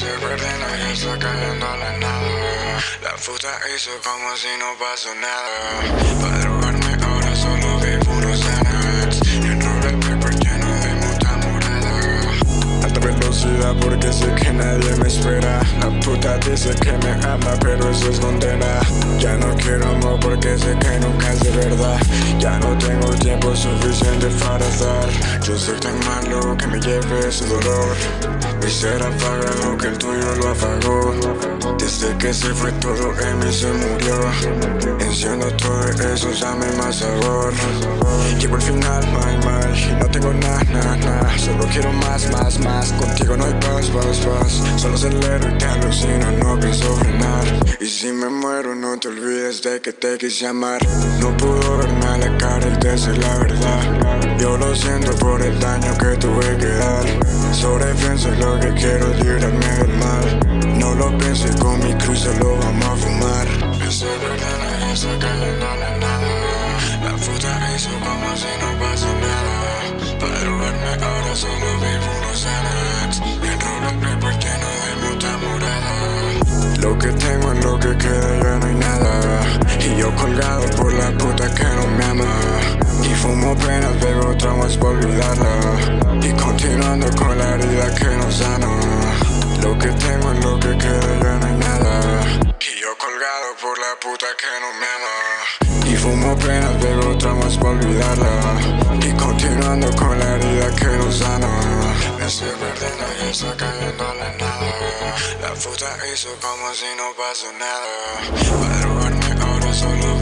perdiendo y está cayendo a la nada. La puta hizo como si no pasó nada. Para drogarme ahora solo vivo unos Xanax Y un roller paper lleno de muta morada. Alta velocidad porque sé que nadie me espera. La puta dice que me ama pero eso es condena Ya no quiero amor porque sé que nunca es de verdad. Ya no tengo tiempo suficiente para dar Yo soy tan malo que me lleve ese dolor. Mi ser apaga lo que el tuyo lo apagó. Desde que se fue todo en mí se murió. Enciendo todo eso, dame más sabor. Llevo el final, my, my no tengo nada, nada, nada. Solo quiero más, más, más. Contigo no hay paz, paz, paz. Solo acelero y te alucino, no pienso frenar. Y si me muero no te olvides de que te quise amar. No pudo verme a la cara y decir la verdad. Yo lo siento por el daño que tuve que dar. Sobrepienso lo que quiero librarme del mal. No lo pienso y con mi cruz lo vamos a fumar. Estoy perdiendo y está cayendo a la nada. La puta hizo como si no pasó nada. Para drogarme ahora solo vivo unos Xanax En roller paper lleno de muta morada. Lo que tengo es lo que queda, traumas por olvidarla Y continuando con la herida que no sana. Lo que tengo es lo que queda, ya no hay nada. Y yo colgado por la puta que no me ama. Y fumo penas, bebo traumas por olvidarla Y continuando con la herida que no sana. Me estoy perdiendo y está cayendo la nada. La puta hizo como si no pasó nada. Para drogarme ahora solo